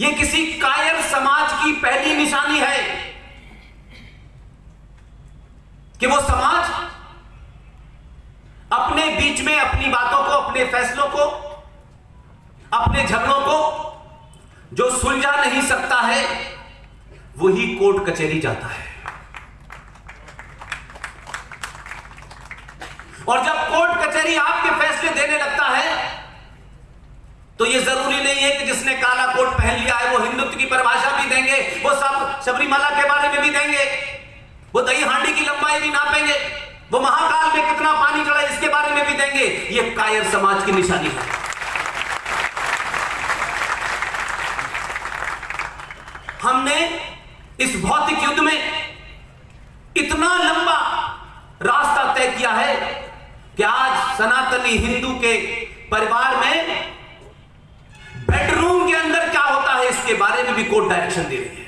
यह किसी कायर समाज की पहली निशानी है कि वो समाज अपने बीच में अपनी बातों को, अपने फैसलों को, अपने झगड़ों को, जो सुलझा नहीं सकता है, वही कोर्ट कचहरी जाता है। और जब कोर्ट कचहरी आपके फैसले देने लगता है तो यह ज़रूरी नहीं है कि जिसने काला कोट पहन लिया है, वो हिंदुत्व की परिभाषा भी देंगे, वो सब सबरीमाला के बारे में भी देंगे। वो दही हांडी की लंबाई भी नापेंगे, वो महाकाल में कितना पानी चढ़ा इसके बारे में भी देंगे। ये कायर समाज की निशानी है। हमने इस भौतिक युद्ध में इतना लंबा रास्ता तय किया है कि आज सनातनी हिंदू के परिवार में बेडरूम के अंदर क्या होता है, इसके बारे में भी कोर्ट डायरेक्शन दे रही है।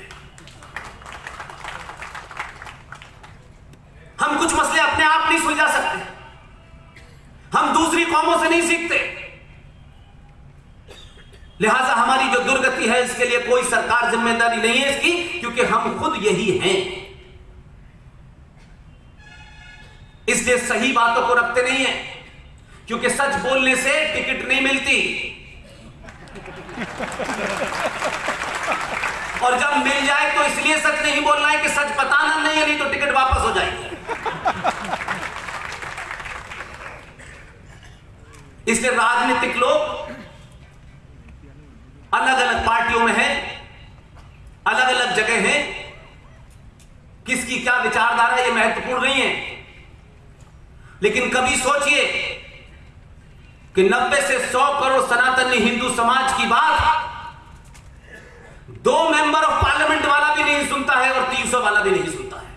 हम कुछ मसले अपने आप नहीं सुलझा सकते। हम दूसरी कौमों से नहीं सीखते। लिहाजा हमारी जो दुर्गति है, इसके लिए कोई सरकार ज़िम्मेदारी नहीं है इसकी, क्योंकि हम खुद यही हैं। इसलिए सही बातों को रखते नहीं है, क्योंकि सच बोलने से टिकट नहीं मिलती। और जब मिल जाए तो इसलिए सच नहीं बोलना है कि सच बताना नहीं है, नहीं तो टिकट वापस हो जाएगी। इसलिए राजनीतिक लोग अलग अलग पार्टियों में हैं अलग अलग जगह हैं, किसकी क्या विचारधारा ये महत्वपूर्ण नहीं है। लेकिन कभी सोचिए कि 90 से 100 करोड़ सनातनी हिंदू समाज की बात दो मेंबर ऑफ़ पार्लियामेंट वाला भी नहीं सुनता है और 300 वाला भी नहीं सुनता है।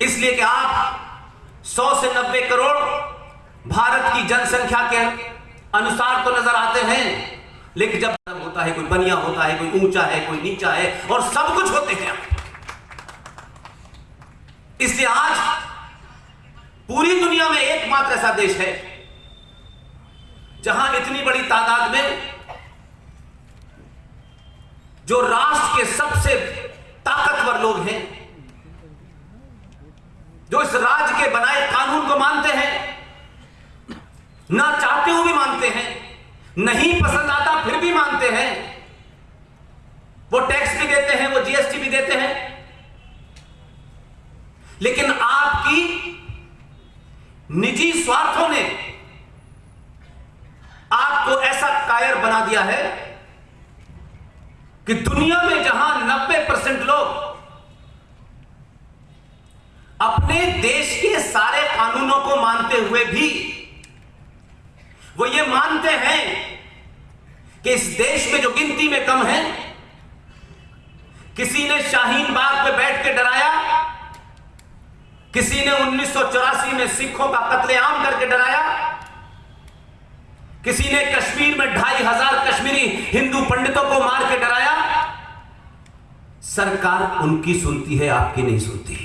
इसलिए कि आप 100 से 90 करोड़ भारत की जनसंख्या के अनुसार तो नज़र आते हैं, लेकिन जब होता है, कोई बनिया होता है, कोई ऊँचा है, कोई नीचा है, और सब कुछ होते हैं। इसलिए आज पूरी दुनिया में एकमात्र ऐसा देश है, जहाँ इतनी बड़ी तादाद में जो राष्ट्र के सबसे ताकतवर लोग हैं, जो इस राज्य के बनाए कानून को मानते हैं, ना चाहते हुए भी मानते हैं, नहीं पसंद आता फिर भी मानते हैं, वो टैक्स भी देते हैं, वो जीएसटी भी देते हैं, लेकिन निजी स्वार्थों ने आपको ऐसा कायर बना दिया है कि दुनिया में जहाँ 90 परसेंट लोग अपने देश के सारे कानूनों को मानते हुए भी वो ये मानते हैं कि इस देश में जो गिनती में कम है, किसी ने शाहीन बाग पे बैठ के डराया किसी ने उन्नीस सौ चौरासी में सिखों का कत्लेआम करके डराया? किसी ने कश्मीर में ढाई हज़ार कश्मीरी हिंदू पंडितों को मार के डराया? सरकार उनकी सुनती है, आपकी नहीं सुनती।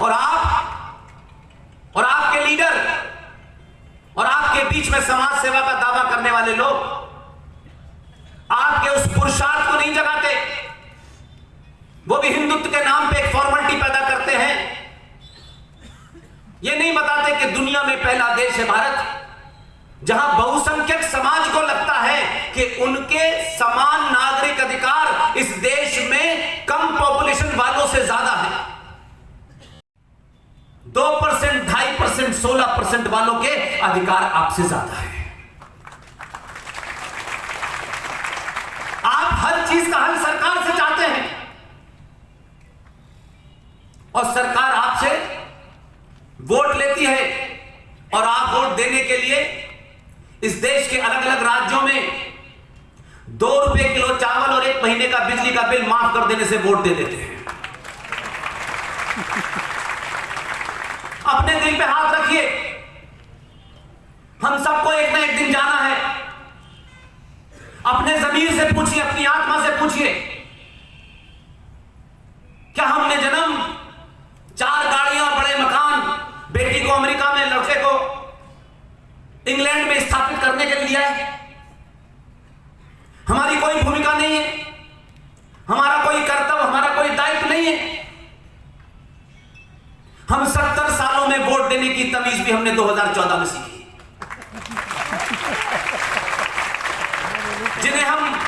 और आप, और आपके लीडर, और आपके बीच में समाज सेवा का दावा करने वाले लोग, आपके उस पुरुषार्थ को नहीं जगाते। वो भी हिंदुत्व के नाम पे एक फॉर्मेलिटी पैदा करते हैं। ये नहीं बताते कि दुनिया में पहला देश है भारत, जहाँ बहुसंख्यक समाज को लगता है कि उनके समान नागरिक अधिकार इस देश में कम पॉपुलेशन वालों से ज़्यादा है। दो परसेंट, ढाई परसेंट, सोलह परसेंट वालों के अधिकार आपसे ज़्यादा है। आप हर चीज़ का हल सरकार से चाहते हैं और सरकार आपसे वोट लेती है। और आप वोट देने के लिए इस देश के अलग अलग राज्यों में दो रुपए किलो चावल और एक महीने का बिजली का बिल माफ़ कर देने से वोट दे देते हैं। अपने दिल पे हाथ रखिए। हम सबको एक ना एक दिन जाना है। अपने जमीर से पूछिए, अपनी आत्मा से पूछिए, क्या हमने जन्म चार गाड़ियाँ अमेरिका में लड़के को इंग्लैंड में स्थापित करने के लिए है। हमारी कोई भूमिका नहीं है। हमारा कोई कर्तव्य, हमारा कोई दायित्व नहीं है। हम सत्तर सालों में वोट देने की तमीज भी हमने 2014 में सीखी। जिन्हें हम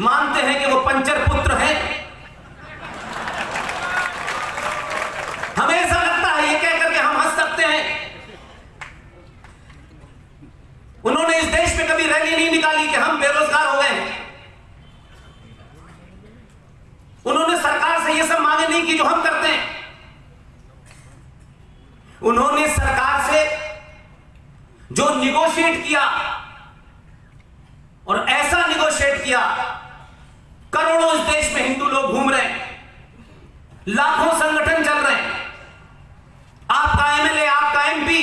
मानते हैं कि वो पंचर पुत्र हैं। हमें ऐसा लगता है, ये कह करके हम हंस सकते हैं। उन्होंने इस देश में कभी रैली नहीं निकाली कि हम बेरोजगार हो गए उन्होंने सरकार से ये सब मांगे नहीं की जो हम करते हैं। उन्होंने सरकार से जो निगोशिएट किया और ऐसा निगोशिएट किया, करोड़ों इस देश में हिंदू लोग घूम रहे हैं। लाखों संगठन चल रहे हैं आपका एमएलए आपका एमपी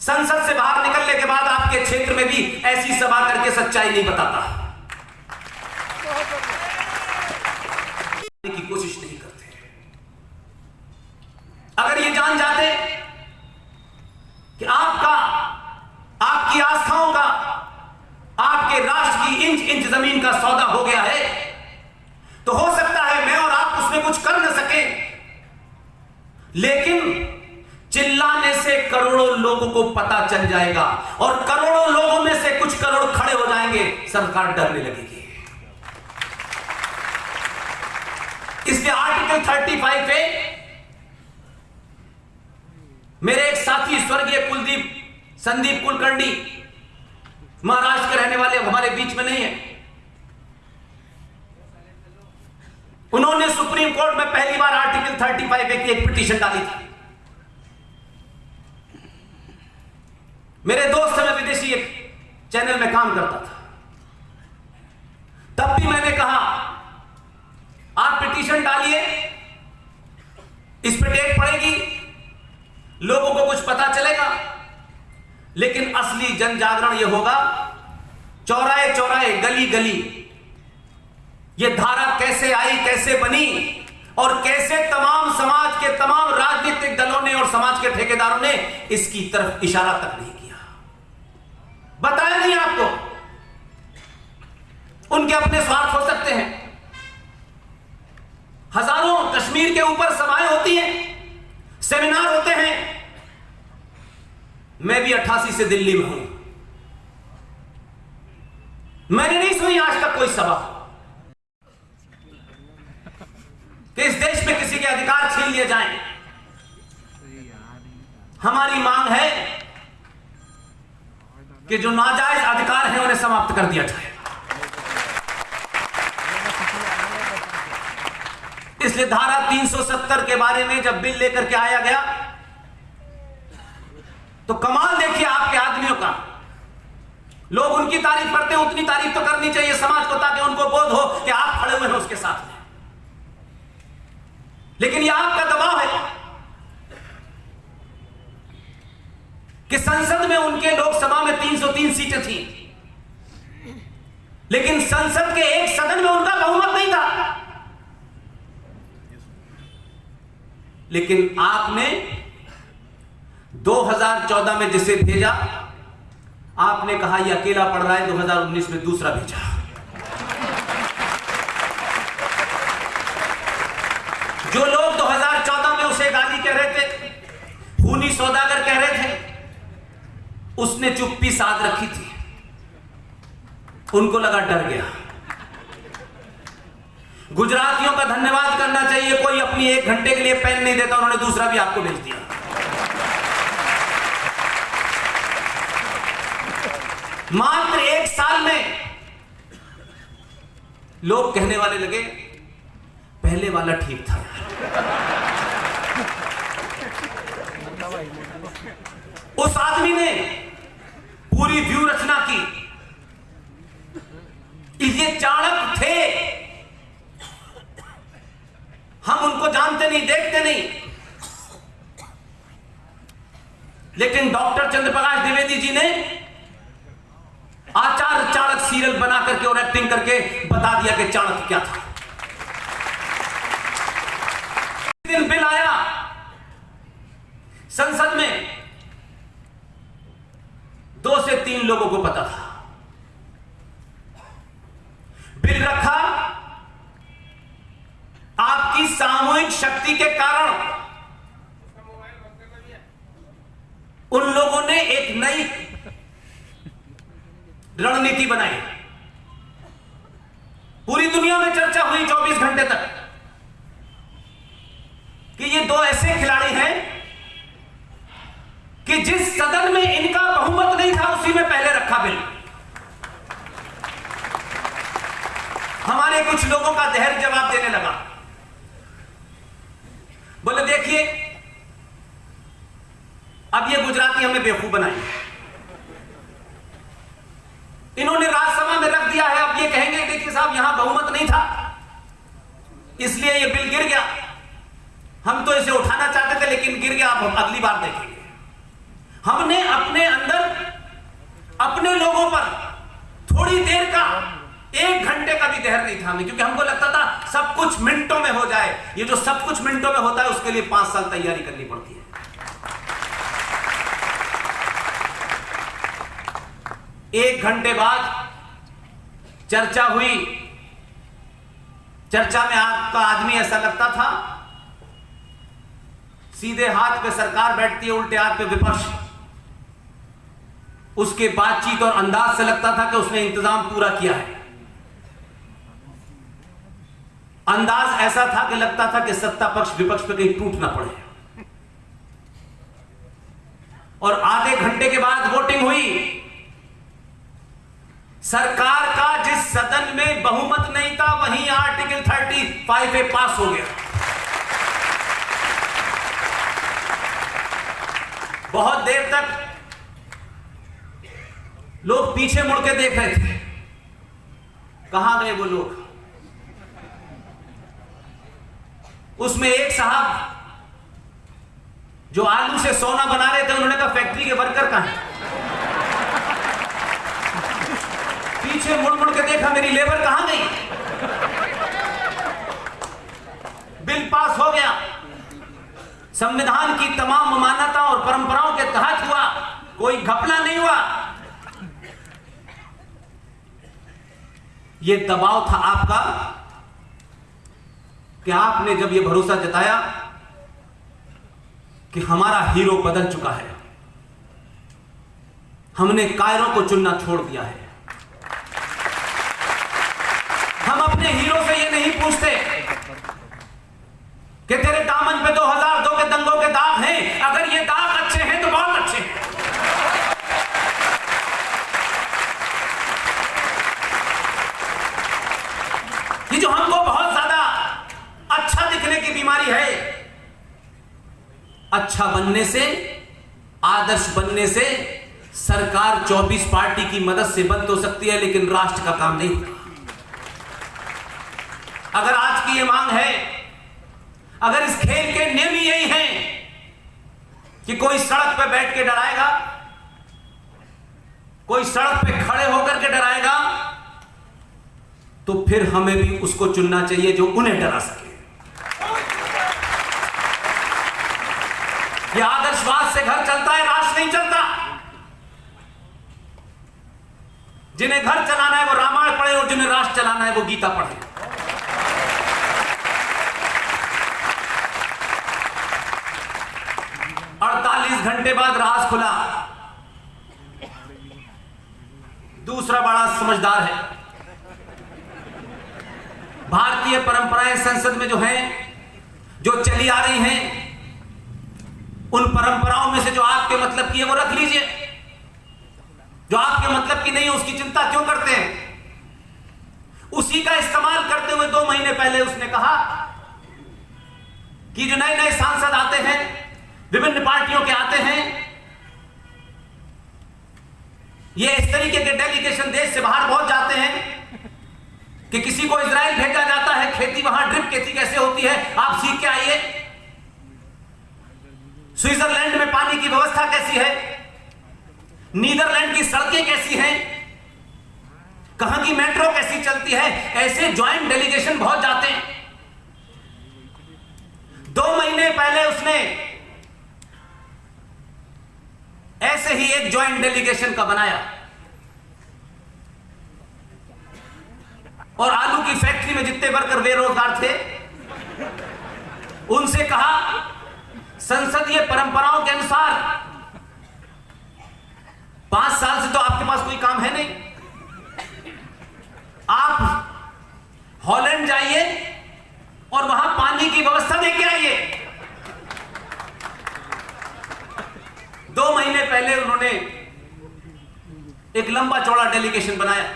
संसद से बाहर निकलने के बाद आपके क्षेत्र में भी ऐसी सभा करके सच्चाई नहीं बताता। की कोशिश नहीं करते। अगर ये जान जाते कि आपका, आपकी आस्थाओं का, आपके राष्ट्र की इंच इंच ज़मीन का सौदा हो गया है तो हो सकता है मैं और आप उसमें कुछ कर न सके। लेकिन चिल्लाने से करोड़ों लोगों को पता चल जाएगा सरकार डरने लगेगी। इसलिए आर्टिकल 35 पे मेरे एक साथी, स्वर्गीय कुलदीप, संदीप कुलकर्णी, महाराष्ट्र के रहने वाले हमारे बीच में नहीं है। उन्होंने सुप्रीम कोर्ट में पहली बार आर्टिकल 35 की एक पिटीशन डाली थी। मेरे दोस्त मैं विदेशी चैनल में काम करता था। तब भी मैंने कहा, आप पिटीशन डालिए, इस पर डेट पड़ेगी, लोगों को कुछ पता चलेगा, लेकिन असली जन जागरण यह होगा, चौराहे चौराहे, गली गली यह धारा कैसे आई, कैसे बनी, और कैसे तमाम समाज के तमाम राजनीतिक दलों ने और समाज के ठेकेदारों ने इसकी तरफ़ इशारा तक नहीं किया। बताया नहीं आपको उनके अपने स्वार्थ हो सकते हैं। हज़ारों कश्मीर के ऊपर सभाएँ होती हैं, सेमिनार होते हैं। मैं भी अट्ठासी से दिल्ली में हूँ। मैंने नहीं सुनी आज तक कोई सभा। कि इस देश में किसी के अधिकार छीन लिए जाएँ। हमारी मांग है कि जो नाजायज अधिकार है उन्हें समाप्त कर दिया जाए। इसलिए धारा 370 के बारे में जब बिल लेकर के आया गया तो कमाल देखिए आपके आदमियों का। लोग उनकी तारीफ़ करते हैं, उतनी तारीफ़ तो करनी चाहिए समाज को ताकि उनको बोध हो कि आप खड़े हुए हैं उसके साथ में। लेकिन यह आपका दबाव है कि संसद में उनके लोकसभा में 303 सीटें थी। लेकिन संसद के एक सदन में उनका बहुमत नहीं था। लेकिन आपने 2014 में जिसे भेजा, आपने कहा यह अकेला पड़ रहा है 2019 में दूसरा भेजा। जो लोग 2014 में उसे गाली कह रहे थे, खूनी सौदागर कह रहे थे, उसने चुप्पी साध रखी थी। उनको लगा डर गया। गुजरातियों का धन्यवाद करना चाहिए। कोई अपनी एक घंटे के लिए पेन नहीं देता, उन्होंने दूसरा भी आपको भेज दिया। मात्र एक साल में लोग कहने वाले लगे, पहले वाला ठीक था। उस आदमी ने पूरी व्यू रचना की। ये चाणक थे। हम उनको जानते नहीं, देखते नहीं। लेकिन डॉक्टर चंद्रप्रकाश द्विवेदी जी ने आचार चाणक सीरियल बना करके और एक्टिंग करके बता दिया कि चाणक क्या था। दिन बिल आया संसद में। दो से तीन लोगों को पता था। बिल रखा आपकी सामूहिक शक्ति के कारण उन लोगों ने एक नई रणनीति बनाई। पूरी दुनिया में चर्चा हुई 24 घंटे तक कि ये दो ऐसे खिलाड़ी हैं कि जिस सदन में इनका बहुमत नहीं था, उसी में पहले रखा बिल। हमारे कुछ लोगों का धैर्य जवाब देने लगा। बोले, देखिए, अब ये गुजराती हमें बेवकूफ़ बनाई इन्होंने राज्यसभा में रख दिया है, अब ये कहेंगे, देखिए साहब, यहाँ बहुमत नहीं था, इसलिए ये बिल गिर गया। हम तो इसे उठाना चाहते थे, लेकिन गिर गया, अब हम अगली बार देखेंगे। हमने अपने अंदर, अपने लोगों पर थोड़ी देर का एक घंटे का भी देर नहीं था हमें, क्योंकि हमको लगता था सब कुछ मिनटों में हो जाए। ये जो सब कुछ मिनटों में होता है, उसके लिए पाँच साल तैयारी करनी पड़ती है। एक घंटे बाद चर्चा हुई। चर्चा में आपका आदमी ऐसा लगता था, सीधे हाथ पे सरकार बैठती है, उल्टे हाथ पे विपक्ष। उसके बातचीत और अंदाज से लगता था कि उसने इंतज़ाम पूरा किया है। अंदाज ऐसा था कि लगता था कि सत्ता पक्ष विपक्ष पे कहीं टूट ना पड़े। और आधे घंटे के बाद वोटिंग हुई। सरकार का जिस सदन में बहुमत नहीं था, वहीं आर्टिकल 35 ए पास हो गया। बहुत देर तक लोग पीछे मुड़ के देख रहे थे। कहाँ गए वो लोग? उसमें एक साहब जो आलू से सोना बना रहे थे, उन्होंने कहा फैक्ट्री के वर्कर कहा पीछे मुड़ मुड़ के देखा, मेरी लेबर कहाँ गई? बिल पास हो गया। संविधान की तमाम मान्यता और परंपराओं के तहत हुआ। कोई घपला नहीं हुआ। यह दबाव था आपका। कि आपने जब यह भरोसा जताया कि हमारा हीरो बदल चुका है? हमने कायरों को चुनना छोड़ दिया है। हम अपने हीरो से यह नहीं पूछते कि तेरे दामन पे 2002 के दंगों के दाग हैं। अगर ये दाग अच्छे हैं तो बहुत अच्छे हैं। ये जो हमको बहुत ज़्यादा अच्छा दिखने की बीमारी है। अच्छा बनने से, आदर्श बनने से सरकार 24 पार्टी की मदद से बंद हो सकती है, लेकिन राष्ट्र का काम नहीं अगर आज की ये मांग है, अगर इस खेल के नियम ही यही हैं कि कोई सड़क पर बैठ के डराएगा, कोई सड़क पे खड़े होकर के डराएगा तो फिर हमें भी उसको चुनना चाहिए जो उन्हें डरा सके। आदर्शवाद से घर चलता है राष्ट्र नहीं चलता। जिन्हें घर चलाना है, वो रामायण पढ़े और जिन्हें राष्ट्र चलाना है, वो गीता पढ़े। अड़तालीस घंटे बाद राज खुला। दूसरा बड़ा समझदार है। भारतीय परंपराएँ संसद में जो हैं, जो चली आ रही हैं उन परंपराओं में से जो आपके मतलब की है, वो रख लीजिए। जो आपके मतलब की नहीं है, उसकी चिंता क्यों करते हैं? उसी का इस्तेमाल करते हुए दो महीने पहले उसने कहा कि जो नए नए सांसद आते हैं, विभिन्न पार्टियों के आते हैं, ये इस तरीके के डेलीगेशन देश से बाहर पहुँच जाते हैं कि किसी को इसराइल भेजा जाता है, खेती वहाँ ड्रिप खेती कैसे होती है, आप सीख के आइए। स्विट्जरलैंड में पानी की व्यवस्था कैसी है? नीदरलैंड की सड़कें कैसी हैं? कहाँ की मेट्रो कैसी चलती है? ऐसे ज्वाइंट डेलीगेशन बहुत जाते हैं। दो महीने पहले उसने ऐसे ही एक ज्वाइंट डेलीगेशन का बनाया। और आलू की फैक्ट्री में जितने वर्कर बेरोजगार थे, उनसे कहा संसदीय परंपराओं के अनुसार, पाँच साल से तो आपके पास कोई काम है नहीं। आप हॉलैंड जाइए और वहाँ पानी की व्यवस्था देके आइए। दो महीने पहले उन्होंने एक लंबा चौड़ा डेलीगेशन बनाया।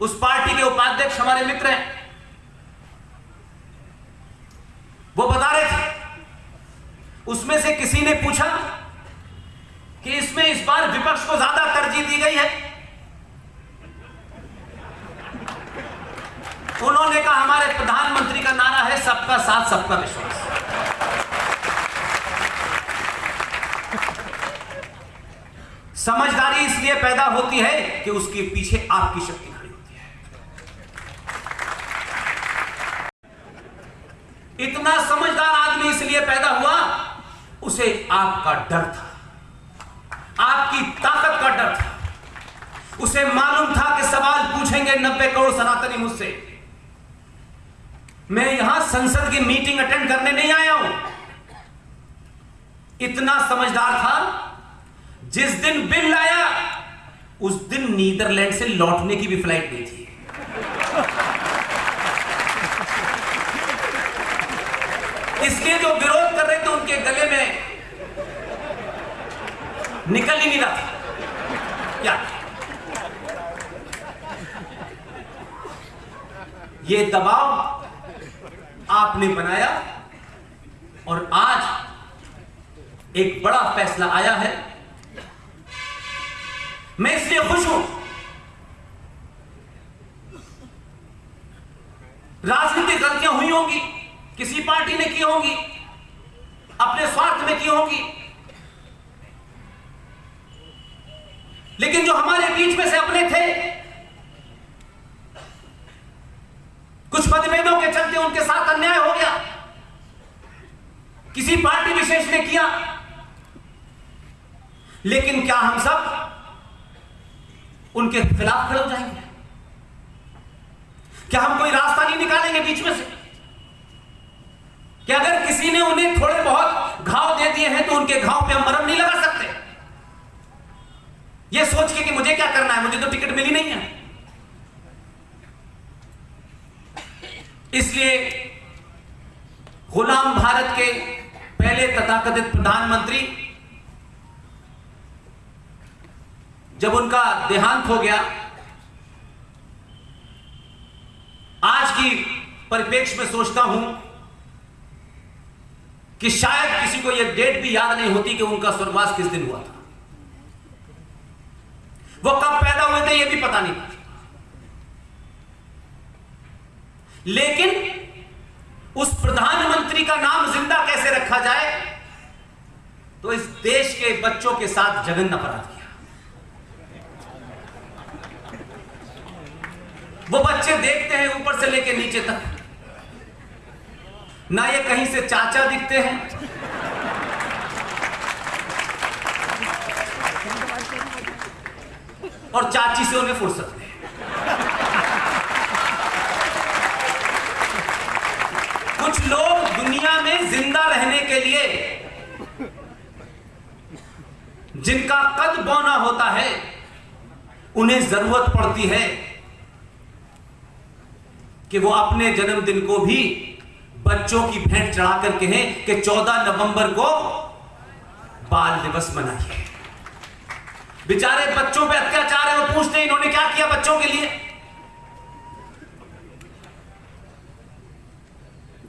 उस पार्टी के उपाध्यक्ष हमारे मित्र हैं। वो बता रहे थे। उसमें से किसी ने पूछा कि इसमें इस बार विपक्ष को ज़्यादा तरजीह दी गई है। उन्होंने कहा, हमारे प्रधानमंत्री का नारा है, सबका साथ, सबका विश्वास। समझदारी इसलिए पैदा होती है कि उसके पीछे आपकी शक्ति खड़ी होती है इतना समझदार इसलिए पैदा हुआ, उसे आपका डर था। आपकी ताकत का डर था। उसे मालूम था कि सवाल पूछेंगे नब्बे करोड़ सनातनी मुझसे। मैं यहाँ संसद की मीटिंग अटेंड करने नहीं आया हूँ। इतना समझदार था, जिस दिन बिल लाया उस दिन नीदरलैंड से लौटने की भी फ़्लाइट नहीं थी। इसलिए जो विरोध कर रहे थे उनके गले में निकल ही नहीं रहा। क्या? ये दबाव आपने बनाया और आज एक बड़ा फैसला आया है। मैं इसलिए खुश हूँ। होंगी किसी पार्टी ने की होंगी, अपने स्वार्थ में की होंगी। लेकिन जो हमारे बीच में से अपने थे, कुछ मतभेदों के चलते उनके साथ अन्याय हो गया। किसी पार्टी विशेष ने किया। लेकिन क्या हम सब उनके खिलाफ खड़े हो जाएँगे? क्या हम कोई रास्ता नहीं निकालेंगे बीच में से? कि अगर किसी ने उन्हें थोड़े बहुत घाव दे दिए हैं तो उनके घाव पे हम मरम नहीं लगा सकते। यह सोच के कि मुझे क्या करना है? मुझे तो टिकट मिली नहीं है। इसलिए गुलाम भारत के पहले तथाकथित प्रधानमंत्री, जब उनका देहांत हो गया, आज की परिप्रेक्ष्य में सोचता हूँ कि शायद किसी को यह डेट भी याद नहीं होती कि उनका स्वर्गवास किस दिन हुआ था। वो कब पैदा हुए थे यह भी पता नहीं। लेकिन उस प्रधानमंत्री का नाम ज़िंदा कैसे रखा जाए तो इस देश के बच्चों के साथ जघन्य अपराध किया। वो बच्चे देखते हैं ऊपर से लेकर नीचे तक। ना ये कहीं से चाचा दिखते हैं। और चाची से उन्हें फुर्सत नहीं। कुछ लोग दुनिया में ज़िंदा रहने के लिए जिनका कद बौना होता है, उन्हें ज़रूरत पड़ती है कि वो अपने जन्मदिन को भी बच्चों की भेंट चढ़ा कर कहें कि 14 नवंबर को बाल दिवस मनाइए। बेचारे बच्चों पे अत्याचार है, वो पूछते इन्होंने क्या किया बच्चों के लिए?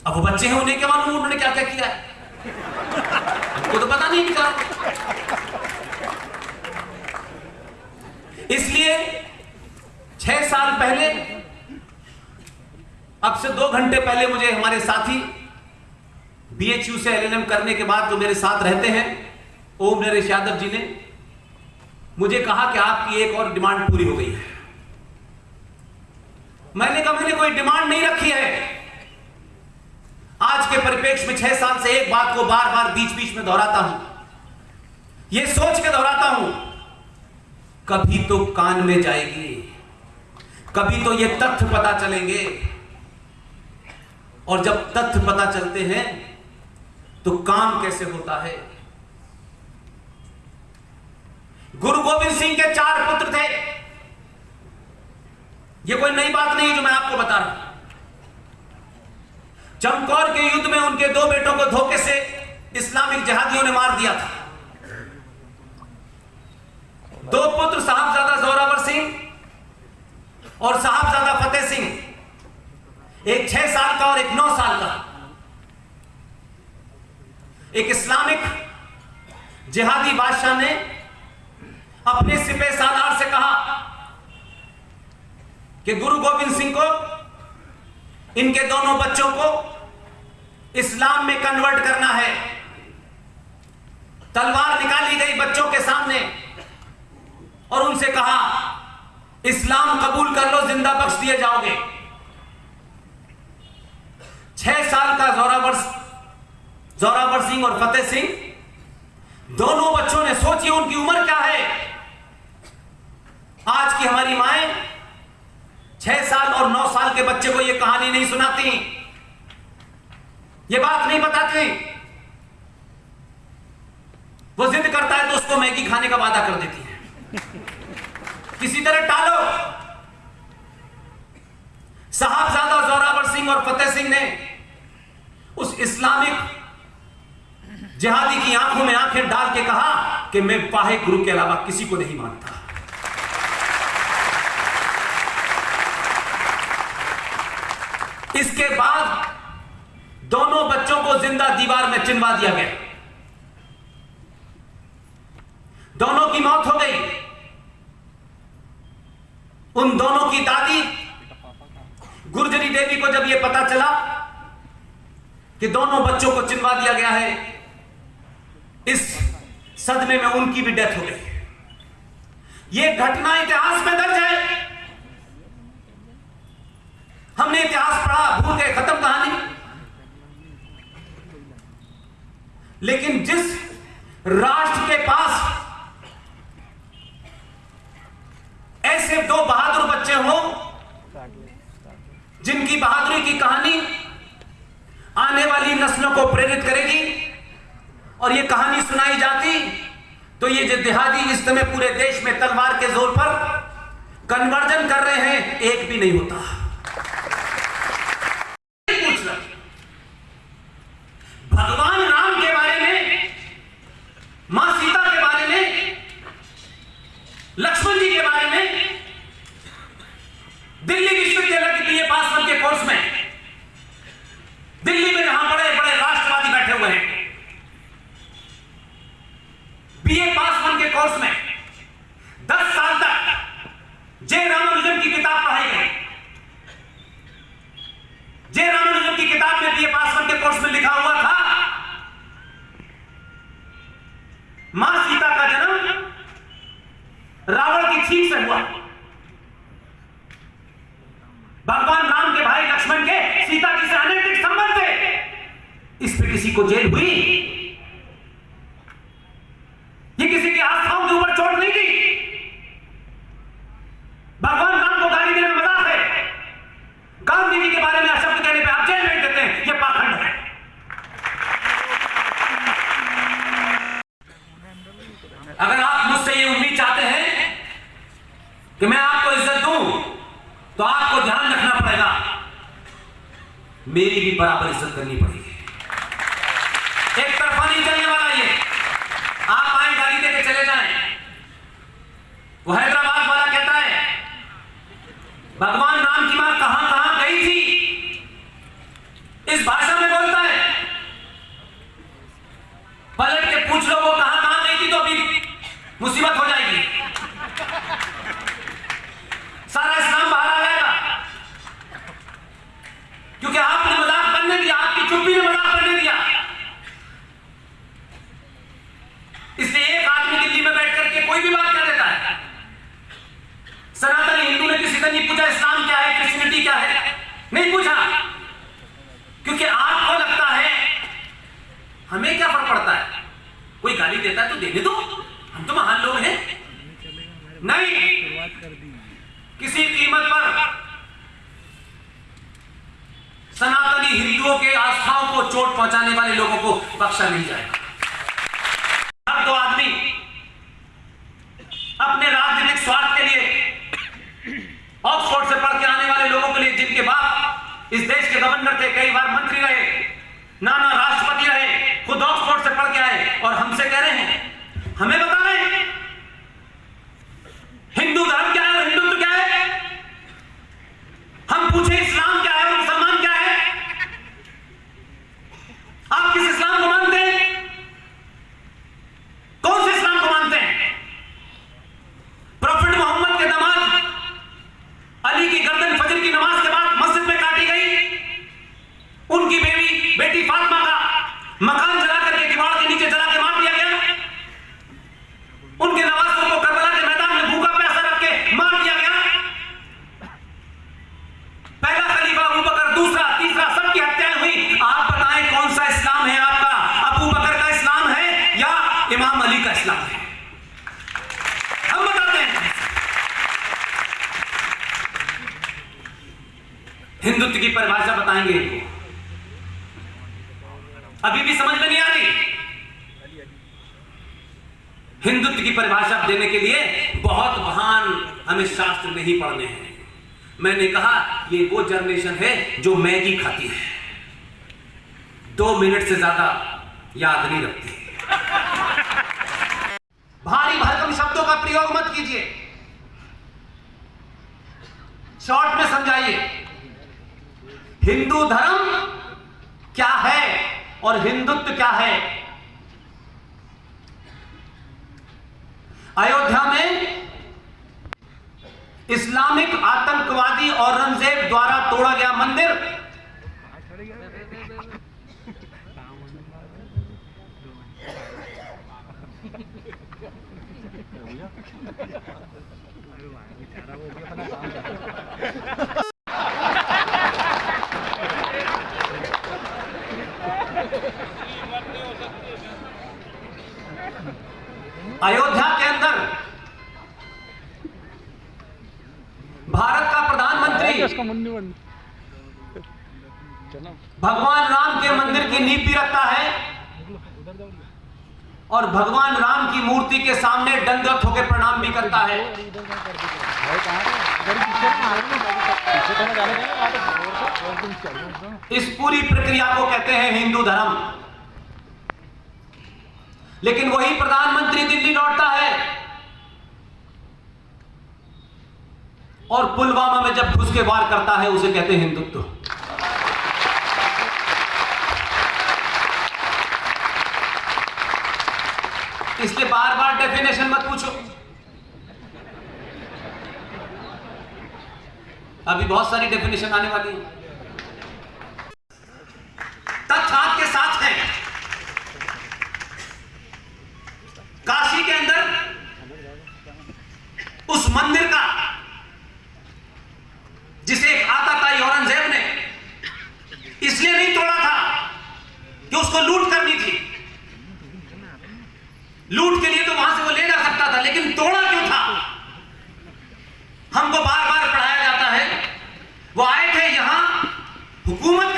अब वो बच्चे हैं, उन्हें क्या मालूम, उन्होंने क्या क्या किया है? तो पता नहीं निकला इसलिए छह साल पहले अब से दो घंटे पहले मुझे हमारे साथी बीएचयू से एलएनएम करने के बाद जो मेरे साथ रहते हैं, ओम नरेश यादव जी ने, मुझे कहा कि आपकी एक और डिमांड पूरी हो गई है। मैंने कहा, मैंने कोई डिमांड नहीं रखी है। आज के परिप्रेक्ष्य में छह साल से एक बात को बार बार बीच बीच में दोहराता हूँ। यह सोच के दोहराता हूँ, कभी तो कान में जाएगी, कभी तो ये तथ्य पता चलेंगे। और जब तथ्य पता चलते हैं तो काम कैसे होता है? गुरु गोविंद सिंह के चार पुत्र थे। यह कोई नई बात नहीं जो मैं आपको बता रहा हूँ। चमकौर के युद्ध में उनके दो बेटों को धोखे से इस्लामिक जहादियों ने मार दिया था। दो पुत्र साहबजादा जोरावर सिंह और साहबजादा फतेह सिंह। एक छह साल का और एक नौ साल का। एक इस्लामिक जिहादी बादशाह ने अपने सिपे सालार से कहा कि गुरु गोविंद सिंह को, इनके दोनों बच्चों को इस्लाम में कन्वर्ट करना है। तलवार निकाली गई बच्चों के सामने और उनसे कहा, इस्लाम कबूल कर लो, ज़िंदा बख्श दिए जाओगे। छह साल का जोरावर जोरावर सिंह और फतेह सिंह, दोनों बच्चों ने सोची उनकी उम्र क्या है। आज की हमारी माए छह साल और नौ साल के बच्चे को यह कहानी नहीं सुनाती ये बात नहीं बताती वो जिद करता है तो उसको मैगी खाने का वादा कर देती है। किसी तरह टालो। साहबजादा जोरावर सिंह और फतेह सिंह ने उस इस्लामिक जिहादी की आँखों में आँखें डाल के कहा कि मैं पाहे गुरु के अलावा किसी को नहीं मानता। इसके बाद दोनों बच्चों को ज़िंदा दीवार में चिनवा दिया गया। दोनों की मौत हो गई। उन दोनों की दादी गुर्जरी देवी को जब यह पता चला कि दोनों बच्चों को चिनवा दिया गया है। इस सदमे में उनकी भी डेथ हो गई। यह घटना इतिहास में दर्ज है। हमने इतिहास पढ़ा, भूल गए, खत्म कहानी। लेकिन जिस राष्ट्र के पास ऐसे दो बहादुर बच्चे हो, जिनकी बहादुरी की कहानी आने वाली नस्लों को प्रेरित करेगी। और ये कहानी सुनाई जाती तो ये जो देहादी इस समय पूरे देश में तलवार के ज़ोर पर कन्वर्जन कर रहे हैं, एक भी नहीं होता। भगवान राम के बारे में, माँ सीता के बारे में, लक्ष्मण जी के बारे में, दिल्ली दिल्ली में यहाँ बड़े बड़े राष्ट्रवादी बैठे हुए हैं। बीए पास वन के कोर्स में दस साल तक जय रामानुजन की किताब पढ़ाई गई। जय रामानुजन की किताब में बीए पास वन के कोर्स में लिखा हुआ था, माँ सीता का जन्म रावण की छींक से हुआ। भगवान राम के भाई लक्ष्मण के सीता जी से अनैतिक संबंध थे इस पे किसी को जेल हुई? ये किसी की आस्थाओं के ऊपर चोट नहीं दी भगवान राम को गाली देना मज़ाक है। गांधी जी के बारे में अशब्द कहने पे आप जेल भेज देते हैं। ये पाखंड है। अगर आप मुझसे ये उम्मीद चाहते हैं कि मैं आपको इज़्ज़त दूँ तो आपको ध्यान रखना पड़ेगा, मेरी भी बराबर इज़्ज़त करनी पड़ेगी। एक तरफा नहीं चलने वाला yo me अयोध्या के अंदर भारत का प्रधानमंत्री भगवान राम के मंदिर की नीपी रखता है। और भगवान राम की मूर्ति के सामने दंडवत होकर प्रणाम भी करता है। इस पूरी प्रक्रिया को कहते हैं हिंदू धर्म। लेकिन वही प्रधानमंत्री दिल्ली लौटता है। और पुलवामा में जब घुस के वार करता है, उसे कहते हैं हिंदुत्व। डेफिनेशन मत पूछो। अभी बहुत सारी डेफिनेशन आने वाली है। तथ्य आपके साथ है। काशी के अंदर उस मंदिर का, जिसे एक आता था औरंगज़ेब ने इसलिए नहीं तोड़ा था कि उसको लूट करनी थी। लूट के लिए तो वहाँ से वो ले जा सकता था, लेकिन तोड़ा क्यों था? हमको बार बार पढ़ाया जाता है, वो आए थे यहाँ, हुकूमत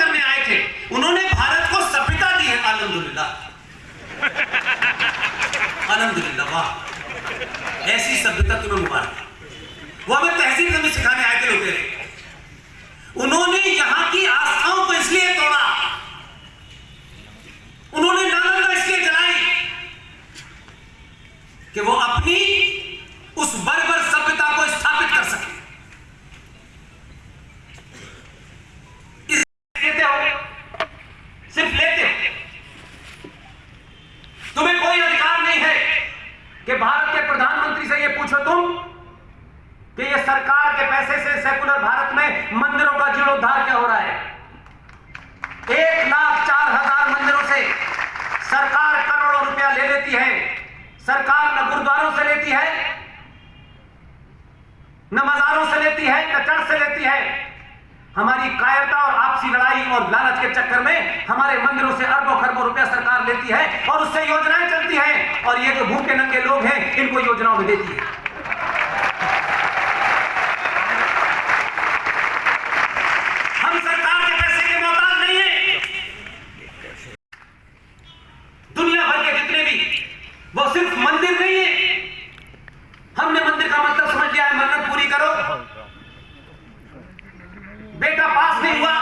बेटा पास नहीं हुआ।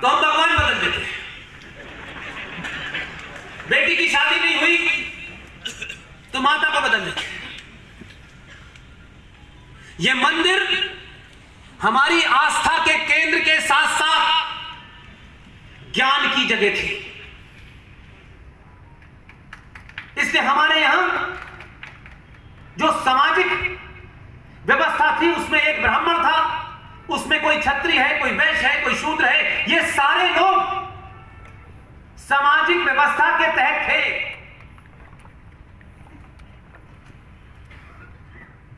तो हम भगवान बदल देते बेटी की शादी नहीं हुई तो माता को बदल देते ये मंदिर हमारी आस्था के केंद्र के साथ साथ ज्ञान की जगह थी। इसलिए हमारे यहाँ जो सामाजिक व्यवस्था थी, उसमें एक ब्राह्मण था उसमें कोई छत्री है, कोई वैश्य है, कोई शूद्र है, ये सारे लोग सामाजिक व्यवस्था के तहत थे।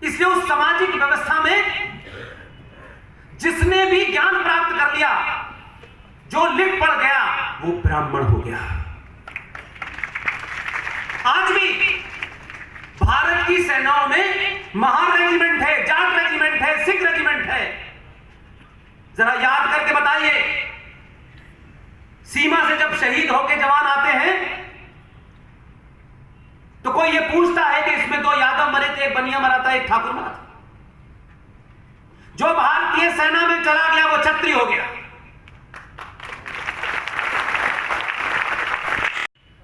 इसलिए उस सामाजिक व्यवस्था में जिसने भी ज्ञान प्राप्त कर लिया, जो लिख पड़ गया, वो ब्राह्मण हो गया। आज भी भारत की सेनाओं में महान रेजिमेंट है, जाट रेजिमेंट है, सिख रेजिमेंट है। जरा याद करके बताइए। सीमा से जब शहीद होके जवान आते हैं तो कोई ये पूछता है कि इसमें दो यादव मरे थे, एक बनिया मरा था, एक ठाकुर मरा था। जो भारतीय सेना में चला गया, वो छत्री हो गया।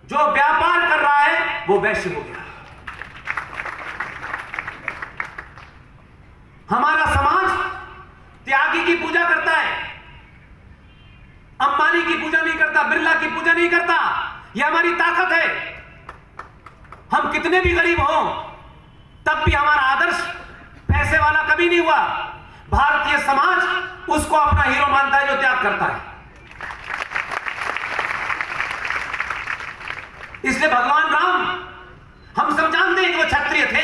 जो व्यापार कर रहा है, वो वैश्य हो गया। हमारा समाज त्यागी की पूजा करता है अंबानी की पूजा नहीं करता बिरला की पूजा नहीं करता। यह हमारी ताकत है। हम कितने भी गरीब हों, तब भी हमारा आदर्श पैसे वाला कभी नहीं हुआ। भारतीय समाज उसको अपना हीरो मानता है जो त्याग करता है। इसलिए भगवान राम, हम सब जानते हैं कि वो क्षत्रिय थे।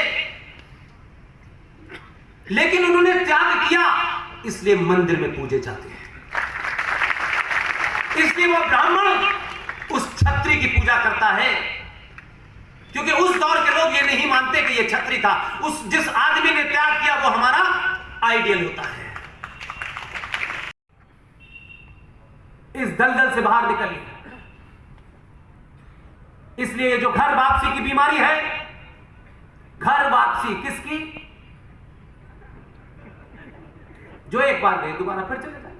लेकिन उन्होंने त्याग किया, इसलिए मंदिर में पूजे जाते हैं। इसलिए वो ब्राह्मण छत्री की पूजा करता है। क्योंकि उस दौर के लोग ये नहीं मानते कि ये छत्री था। उस जिस आदमी ने त्याग किया, वो हमारा आइडियल होता है। इस दलदल से बाहर निकलिए। इसलिए जो घर वापसी की बीमारी है, घर वापसी किसकी? जो एक बार गए दोबारा फिर चले जाए।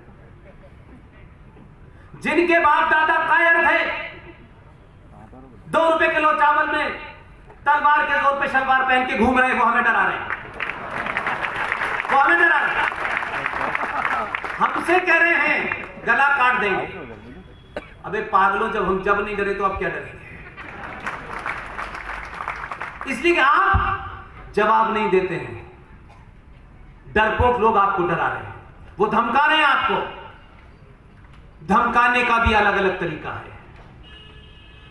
जिनके बाप दादा कायर थे दो रुपए किलो चावल में तलवार के ज़ोर पे शलवार पहन के घूम रहे हैं, वो हमें डरा रहे हैं। वो हमें डरा रहे हैं। हमसे कह रहे हैं, गला काट देंगे। अबे पागलों, जब हम जब नहीं डरे तो आप क्या डरेंगे? इसलिए आप जवाब नहीं देते हैं। डरपोक लोग आपको डरा रहे हैं। वो धमका रहे हैं आपको। धमकाने का भी अलग अलग तरीका है।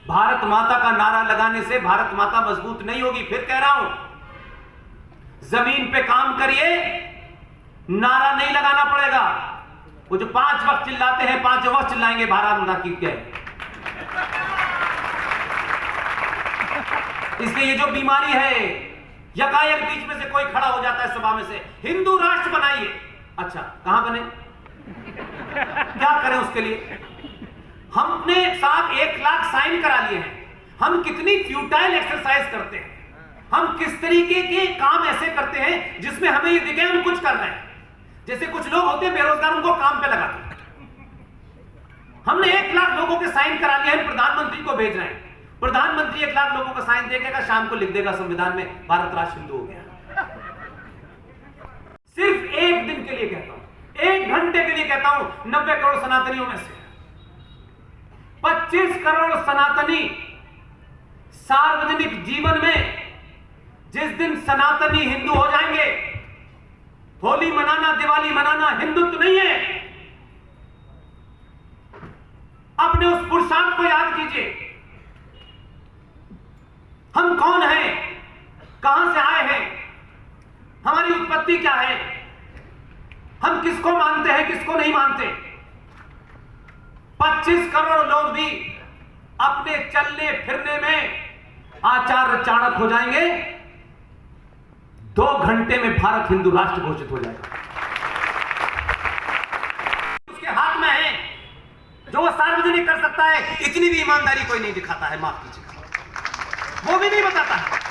भारत माता का नारा लगाने से भारत माता मज़बूत नहीं होगी, फिर कह रहा हूँ, ज़मीन पे काम करिए, नारा नहीं लगाना पड़ेगा। वो जो पाँच वक्त चिल्लाते हैं, पाँच वक्त चिल्लाएँगे, भारत माता की क्या इसलिए ये जो बीमारी है यकायक बीच में से कोई खड़ा हो जाता है सभा में से, हिंदू राष्ट्र बनाइए। अच्छा कहाँ बने? क्या करें उसके लिए? हमने साहब एक लाख साइन करा लिए हैं। हम कितनी फ्यूटाइल एक्सरसाइज करते हैं। हम किस तरीके के काम ऐसे करते हैं जिसमें हमें ये दिखे हम कुछ कर रहे हैं। जैसे कुछ लोग होते हैं, बेरोजगार उनको काम पे लगाते हैं। हमने एक लाख लोगों के साइन करा लिए हैं प्रधानमंत्री को भेज रहे हैं। प्रधानमंत्री एक लाख लोगों का साइन देगा शाम को लिख देगा, संविधान में भारत राष्ट्र हिंदू हो गया। सिर्फ़ एक दिन के लिए कहता हूँ, एक घंटे के लिए कहता हूँ, नब्बे करोड़ सनातनियों में से। 25 करोड़ सनातनी सार्वजनिक जीवन में जिस दिन सनातनी हिंदू हो जाएँगे, होली मनाना, दिवाली मनाना हिंदुत्व नहीं है। अपने उस पुरुषार्थ को याद कीजिए। हम कौन हैं? कहाँ से आए हैं? हमारी उत्पत्ति क्या है? हम किसको मानते हैं, किसको नहीं मानते? 25 करोड़ लोग भी अपने चलने फिरने में आचार्य चाणक हो जाएँगे। दो घंटे में भारत हिंदू राष्ट्र घोषित हो जाएगा। उसके हाथ में है, जो वो सार्वजनिक कर सकता है, इतनी भी ईमानदारी कोई नहीं दिखाता है, माफ़ कीजिएगा। वो भी नहीं बताता है।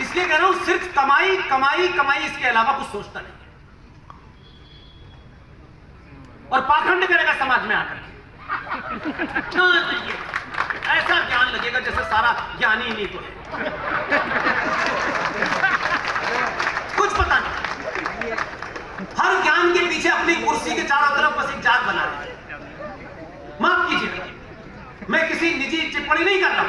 इसलिए कह रहा हूँ, सिर्फ़ कमाई कमाई कमाई, इसके अलावा कुछ सोचता नहीं और पाखंड करेगा समाज में आकर के ऐसा ज्ञान लगेगा जैसे सारा ज्ञान नहीं तो है कुछ पता नहीं। हर ज्ञान के पीछे अपनी कुर्सी के चारों तरफ़ बस एक जाग बना रहे माफ़ कीजिए। मैं किसी निजी टिप्पणी नहीं कर रहा।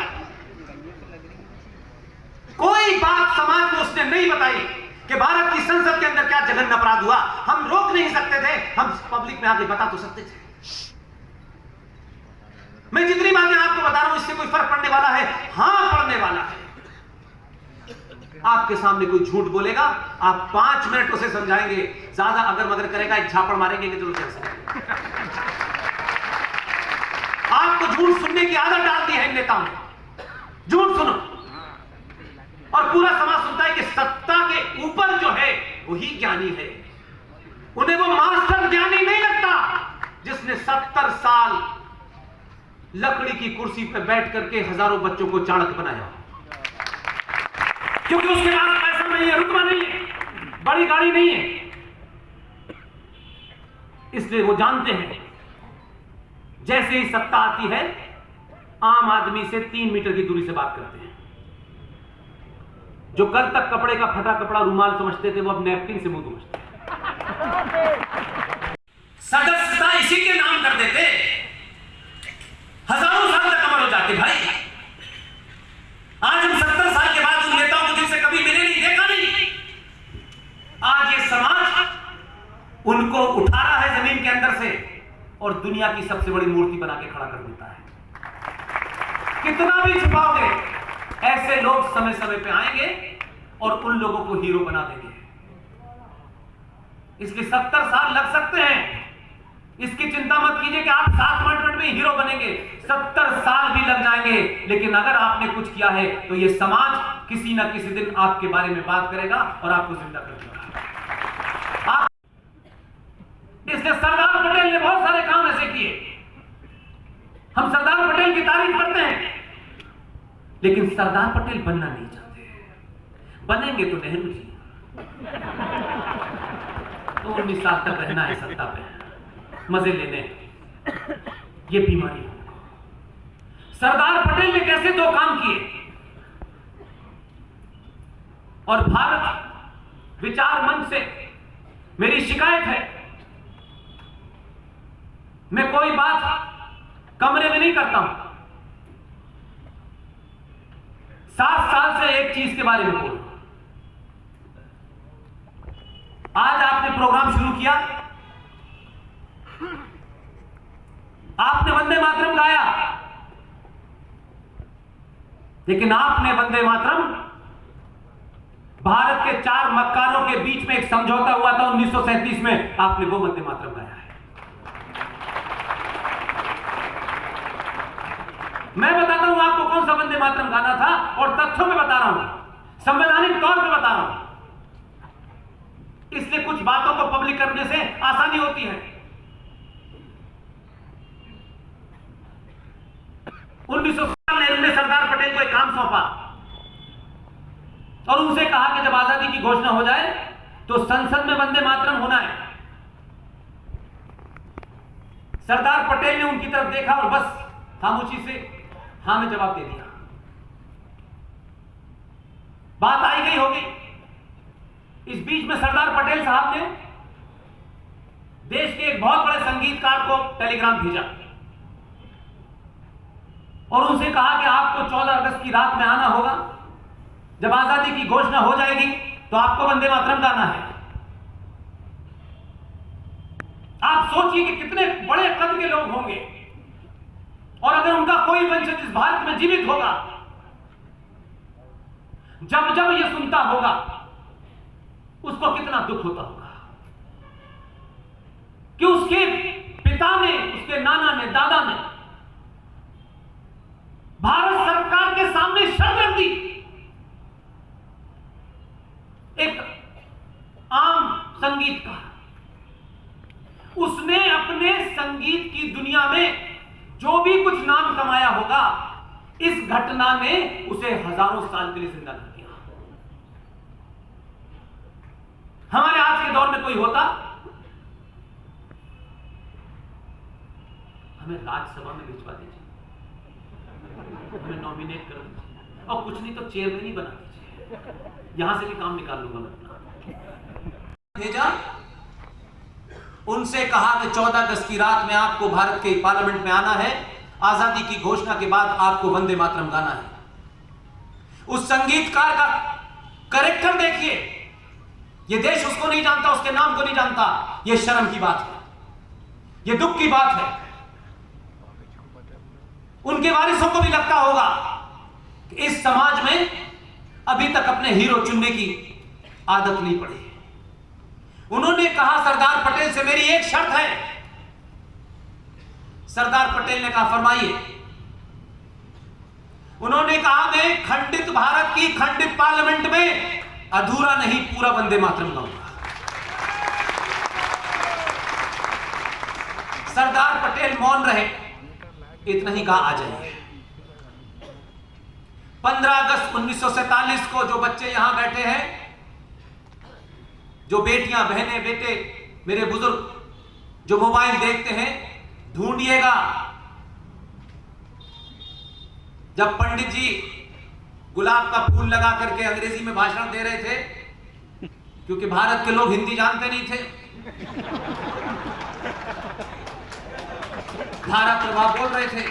कोई बात समाज में उसने नहीं बताई कि भारत की संसद के अंदर क्या जघन्य अपराध हुआ। हम रोक नहीं सकते थे। हम पब्लिक में आगे बता तो सकते थे। मैं जितनी बातें आपको बता रहा हूँ, इससे कोई फ़र्क पड़ने वाला है? हाँ, पड़ने वाला है। आपके सामने कोई झूठ बोलेगा, आप पाँच मिनट उसे समझाएँगे। ज़्यादा अगर मगर करेगा, एक झापड़ मारेंगे कि चलो कैसे आपको झूठ सुनने की आदत डाल दी है नेताओं ने। झूठ सुनो। और पूरा समाज सुनता है कि सत्ता के ऊपर जो है, वही ज्ञानी है। उन्हें वो मास्टर ज्ञानी नहीं लगता, जिसने सत्तर साल लकड़ी की कुर्सी पर बैठ करके हज़ारों बच्चों को चाणक बनाया। क्योंकि उसके पास पैसा नहीं है रुतबा नहीं है बड़ी गाड़ी नहीं है। इसलिए वो जानते हैं जैसे ही सत्ता आती है आम आदमी से तीन मीटर की दूरी से बात करते हैं। जो कल तक कपड़े का फटा कपड़ा रूमाल समझते थे वो अब नैपकिन से मुँह समझते सदस्यता इसी के नाम कर देते। अमर भाई, आज हम सत्तर साल के बाद उन नेताओं को जिनसे कभी मिले नहीं, देखा नहीं। आज ये समाज उनको उठा रहा है ज़मीन के अंदर से और दुनिया की सबसे बड़ी मूर्ति बना के खड़ा कर देता है। कितना भी छुपाओगे, ऐसे लोग समय समय पे आएँगे और उन लोगों को हीरो बना देंगे। इसलिए सत्तर साल लग सकते हैं। इसकी चिंता मत कीजिए कि आप सात मिनट में हीरो बनेंगे। सत्तर साल भी लग जाएँगे। लेकिन अगर आपने कुछ किया है तो यह समाज किसी ना किसी दिन आपके बारे में बात करेगा और आपको ज़िंदा कर देगा। सरदार पटेल ने बहुत सारे काम ऐसे किए। हम सरदार पटेल की तारीफ़ करते हैं। लेकिन सरदार पटेल बनना नहीं चाहते। बनेंगे तो नेहरू जी। तो उन्नीस साल तक रहना है, सत्ता पे मज़े लेने ये बीमारी सरदार पटेल ने कैसे दो काम किए? और भारत विचार मंच से मेरी शिकायत है। मैं कोई बात कमरे में नहीं करता हूँ। सात साल से एक चीज़ के बारे में बोल। आज आपने प्रोग्राम शुरू किया। आपने वंदे मातरम गाया। लेकिन आपने वंदे मातरम भारत के चार मक्कारों के बीच में एक समझौता हुआ था 1937 में। आपने वो वंदे मातरम गाया है। मैं बताता हूँ आपको कौन सा वंदे मातरम गाना था और तथ्यों में बता रहा हूँ। संवैधानिक तौर पर बता रहा हूँ। इसलिए कुछ बातों को पब्लिक करने से आसानी होती है। उन्नीस सौ ने सरदार पटेल को एक काम सौंपा। और उनसे कहा कि जब आज़ादी की घोषणा हो जाए तो संसद में वंदे मातरम होना है। सरदार पटेल ने उनकी तरफ़ देखा और बस खामोशी से हाँ में जवाब दे दिया। बात आई गई होगी। इस बीच में सरदार पटेल साहब ने देश के एक बहुत बड़े संगीतकार को टेलीग्राम भेजा। और उनसे कहा कि आपको 14 अगस्त की रात में आना होगा। जब आज़ादी की घोषणा हो जाएगी तो आपको वंदे मातरम गाना है। आप सोचिए कि कितने बड़े कद के लोग होंगे। और अगर उनका कोई वंशज इस भारत में जीवित होगा, जब जब यह सुनता होगा, उसको कितना दुख होता होगा। कि उसके पिता ने, उसके नाना ने, दादा ने भारत सरकार के सामने रख दी एक आम संगीतकार। उसने अपने संगीत की दुनिया में जो भी कुछ नाम कमाया होगा, इस घटना ने उसे हज़ारों साल के लिए ज़िंदा कर दिया। हमारे आज के दौर में कोई होता? हमें राज्यसभा में भिजवा दीजिए। हमें नॉमिनेट कर और कुछ नहीं तो चेयरमैन ही बना यहाँ से भी काम निकाल लूँगा मैं भेजा? उनसे कहा कि 14 अगस्त की रात में आपको भारत के पार्लियामेंट में आना है। आज़ादी की घोषणा के बाद आपको वंदे मातरम गाना है। उस संगीतकार का करेक्टर देखिए। यह देश उसको नहीं जानता, उसके नाम को नहीं जानता। यह शर्म की बात है। यह दुख की बात है। उनके वारिसों को भी लगता होगा कि इस समाज में अभी तक अपने हीरो चुनने की आदत नहीं पड़ी। उन्होंने कहा, सरदार पटेल से मेरी एक शर्त है। सरदार पटेल ने कहा, फरमाइए। उन्होंने कहा, मैं खंडित भारत की खंडित पार्लियामेंट में अधूरा नहीं, पूरा वंदे मातरम गाऊँगा। सरदार पटेल मौन रहे। इतना ही कहा आ जाइए 15 अगस्त 1947 को जो बच्चे यहाँ बैठे हैं, जो बेटियाँ, बहने, बेटे, मेरे बुज़ुर्ग, जो मोबाइल देखते हैं, ढूंढिएगा। जब पंडित जी गुलाब का फूल लगा करके अंग्रेज़ी में भाषण दे रहे थे, क्योंकि भारत के लोग हिंदी जानते नहीं थे धारा प्रभाव बोल रहे थे।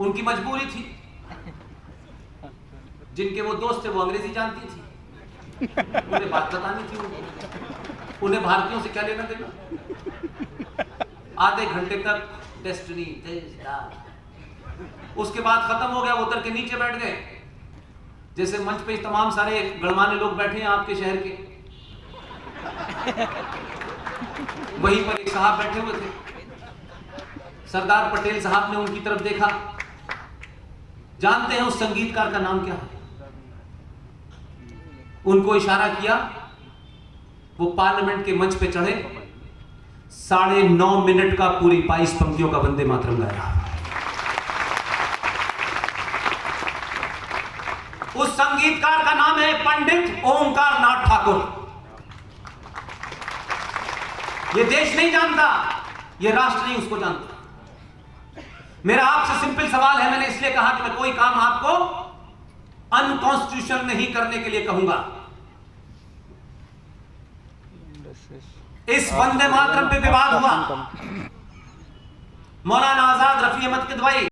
उनकी मजबूरी थी। जिनके वो दोस्त थे, वो अंग्रेज़ी जानती थी। उन्हें बात बतानी थी उनको। उन्हें भारतीयों से क्या लेना देना? आधे घंटे तक डेस्टिनी उसके बाद खत्म हो गया उतर के नीचे बैठ गए। जैसे मंच पे तमाम सारे गणमान्य लोग बैठे हैं आपके शहर के। वहीं पर एक साहब बैठे हुए थे। सरदार पटेल साहब ने उनकी तरफ़ देखा। जानते हैं उस संगीतकार का नाम क्या है? उनको इशारा किया, वो पार्लियामेंट के मंच पे चढ़े। साढ़े नौ मिनट का पूरी बाईस पंक्तियों का वंदे मातरम गाया। उस संगीतकार का नाम है पंडित ओमकार नाथ ठाकुर। ये देश नहीं जानता, ये राष्ट्र नहीं उसको जानता। मेरा आपसे सिंपल सवाल है, मैंने इसलिए कहा कि मैं कोई काम आपको अनकॉन्स्टिट्यूशन नहीं करने के लिए कहूँगा। इस वंदे मातरम पे विवाद हुआ। मौलाना आज़ाद रफी अहमद के दवाई।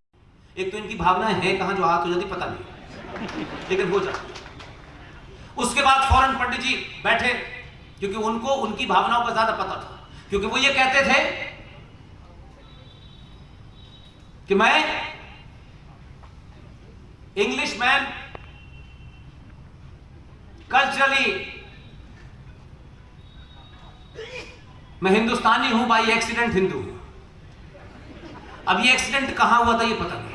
एक तो इनकी भावना है, कहाँ जो हाथ हो जाती पता नहीं। लेकिन हो जाती। उसके बाद फ़ौरन पंडित जी बैठे, क्योंकि उनको, उनकी भावनाओं का ज़्यादा पता था। क्योंकि वो ये कहते थे कि मैं इंग्लिश मैन कल्चरली मैं हिंदुस्तानी हूँ बाई एक्सीडेंट हिंदू अब ये एक्सीडेंट कहाँ हुआ था ये पता नहीं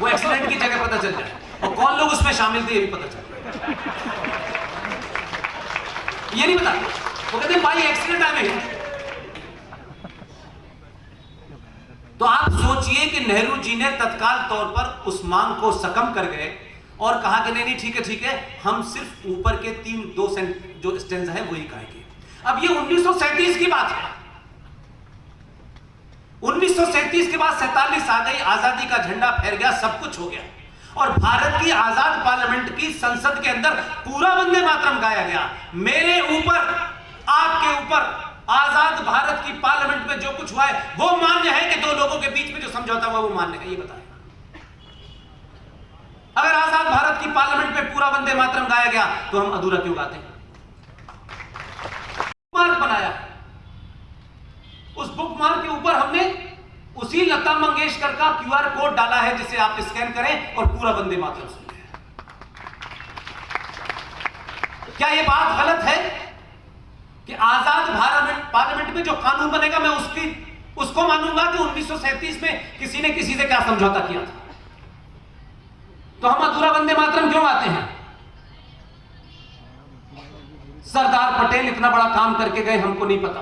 वो एक्सीडेंट की जगह पता चल जाए। और कौन लोग उसमें शामिल थे ये भी पता चल ये नहीं पता। वो कहते बाई एक्सीडेंट गए तो आप सोचिए कि नेहरू जी ने तत्काल तौर पर उस मांग को सकम कर गए और कहा कि नहीं नहीं, ठीक है ठीक है, हम सिर्फ़ ऊपर के तीन, दो जो स्टेंस है, वही कहेंगे। अब ये उन्नीस की बात है। उन्नीस के बाद सैतालीस आ गई, आज़ादी का झंडा फैल गया, सब कुछ हो गया। और भारत की आज़ाद पार्लियामेंट की संसद के अंदर पूरा वंदे मातरम गाया गया। मेरे ऊपर आपके ऊपर आज़ाद भारत की पार्लियामेंट में जो कुछ हुआ है, वो मान्य है कि दो लोगों के बीच में जो समझौता हुआ वो मान्य है? ये बताएँ। अगर आज़ाद भारत की पार्लियामेंट में पूरा वंदे मातरम गाया गया तो हम अधूरा क्यों गाते मार्क बनाया। उस बुक मार्क के ऊपर हमने उसी लता मंगेशकर का क्यूआर कोड डाला है, जिसे आप स्कैन करें और पूरा वंदे मातरम सुनिए क्या यह बात गलत है? कि आज़ाद भारत पार्लियामेंट में जो कानून बनेगा, मैं उसकी, उसको मानूँगा कि 1937 में किसी ने किसी से क्या समझौता किया था। तो हम अधूरा वंदे मातरम क्यों आते हैं? सरदार पटेल इतना बड़ा काम करके गए, हमको नहीं पता।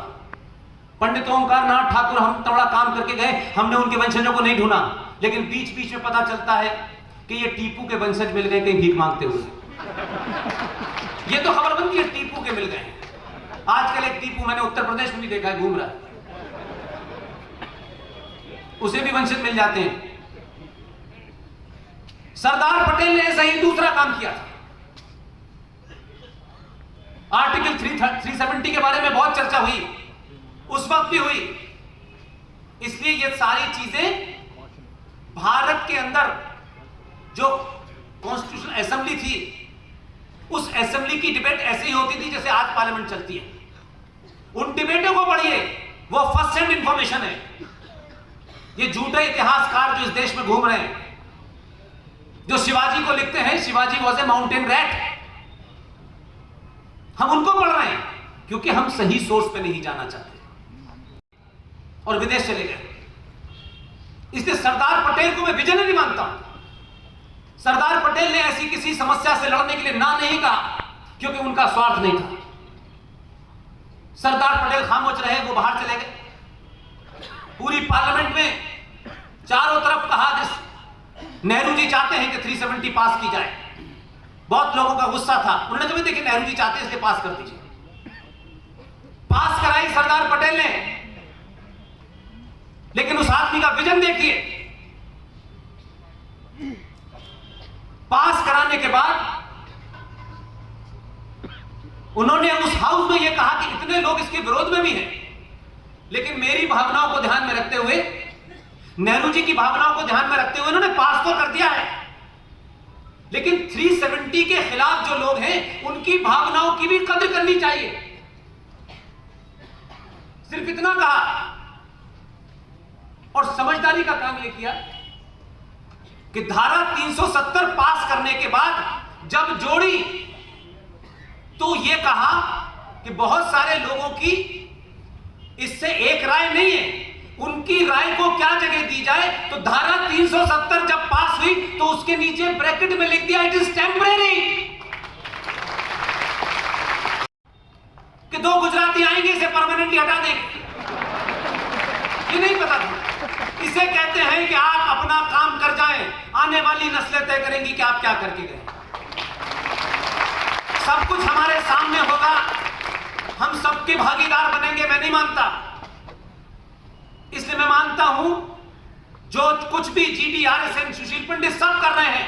पंडित ओंकार नाथ ठाकुर हम इतना बड़ा काम करके गए, हमने उनके वंशजों को नहीं ढूंढा। लेकिन बीच बीच में पता चलता है कि ये टीपू के वंशज मिल गए कहीं भीख मांगते हुए। ये तो खबर बनती है, टीपू के मिल गए आजकल एक टीपू मैंने उत्तर प्रदेश में भी देखा है, घूम रहा है। उसे भी वंशज मिल जाते हैं। सरदार पटेल ने ऐसा ही दूसरा काम किया था। आर्टिकल थ्री थ्री सेवेंटी के बारे में बहुत चर्चा हुई। उस वक्त भी हुई। इसलिए ये सारी चीज़ें भारत के अंदर जो कॉन्स्टिट्यूशन असेंबली थी, उस असेंबली की डिबेट ऐसे होती थी जैसे आज पार्लियामेंट चलती है। उन डिबेटों को पढ़िए। वो फ़र्स्ट हैंड इंफॉर्मेशन है। ये झूठे इतिहासकार जो इस देश में घूम रहे हैं, जो शिवाजी को लिखते हैं, Shivaji was a mountain rat हम उनको पढ़ रहे हैं, क्योंकि हम सही सोर्स पे नहीं जाना चाहते। और विदेश चले गए। इसलिए सरदार पटेल को मैं विजन नहीं मानता सरदार पटेल ने ऐसी किसी समस्या से लड़ने के लिए ना नहीं कहा, क्योंकि उनका स्वार्थ नहीं था। सरदार पटेल खामोश रहे, वो बाहर चले गए। पूरी पार्लियामेंट में चारों तरफ़ कहा जिस नेहरू जी चाहते हैं कि 370 पास की जाए। बहुत लोगों का गुस्सा था। उन्होंने कभी देखिए, नेहरू जी चाहते हैं, इसलिए पास कर दीजिए। पास कराई सरदार पटेल ने। लेकिन उस आदमी का विजन देखिए। पास कराने के बाद उन्होंने उस हाउस में यह कहा कि इतने लोग इसके विरोध में भी हैं। लेकिन मेरी भावनाओं को ध्यान में रखते हुए, नेहरू जी की भावनाओं को ध्यान में रखते हुए उन्होंने पास तो कर दिया है। लेकिन 370 के खिलाफ जो लोग हैं, उनकी भावनाओं की भी कदर करनी चाहिए। सिर्फ़ इतना कहा। और समझदारी का काम यह किया कि धारा 370 पास करने के बाद जब जोड़ी तो यह कहा कि बहुत सारे लोगों की इससे एक राय नहीं है। उनकी राय को क्या जगह दी जाए? तो धारा 370 जब पास हुई तो उसके नीचे ब्रैकेट में लिख दिया इट इज़ टेम्परेरी कि दो गुजराती आएँगे, इसे परमानेंटली हटा देंगे ये नहीं पता था। इसे कहते हैं कि आप अपना काम कर जाएँ, आने वाली नस्लें तय करेंगी कि आप क्या करके गए। सब कुछ हमारे सामने होगा। हम सबके भागीदार बनेंगे, मैं नहीं मानता। इसलिए मैं मानता हूँ, जो कुछ भी जीडीआरएसएन सुशील पंडित सब कर रहे हैं,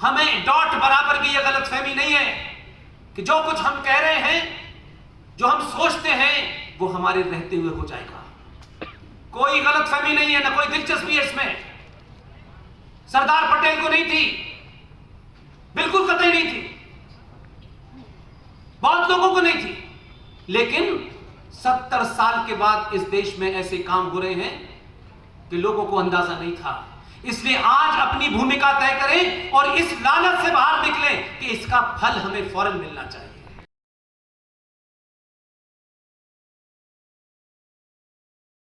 हमें डॉट बराबर भी यह गलत फहमी नहीं है कि जो कुछ हम कह रहे हैं, जो हम सोचते हैं, वो हमारे रहते हुए हो जाएगा। कोई गलत फहमी नहीं है, ना कोई दिलचस्पी है इसमें। सरदार पटेल को नहीं थी, बिल्कुल कतई नहीं थी। बहुत लोगों को नहीं थी। लेकिन सत्तर साल के बाद इस देश में ऐसे काम हो रहे हैं कि लोगों को अंदाज़ा नहीं था। इसलिए आज अपनी भूमिका तय करें और इस लालच से बाहर निकलें कि इसका फल हमें फ़ौरन मिलना चाहिए।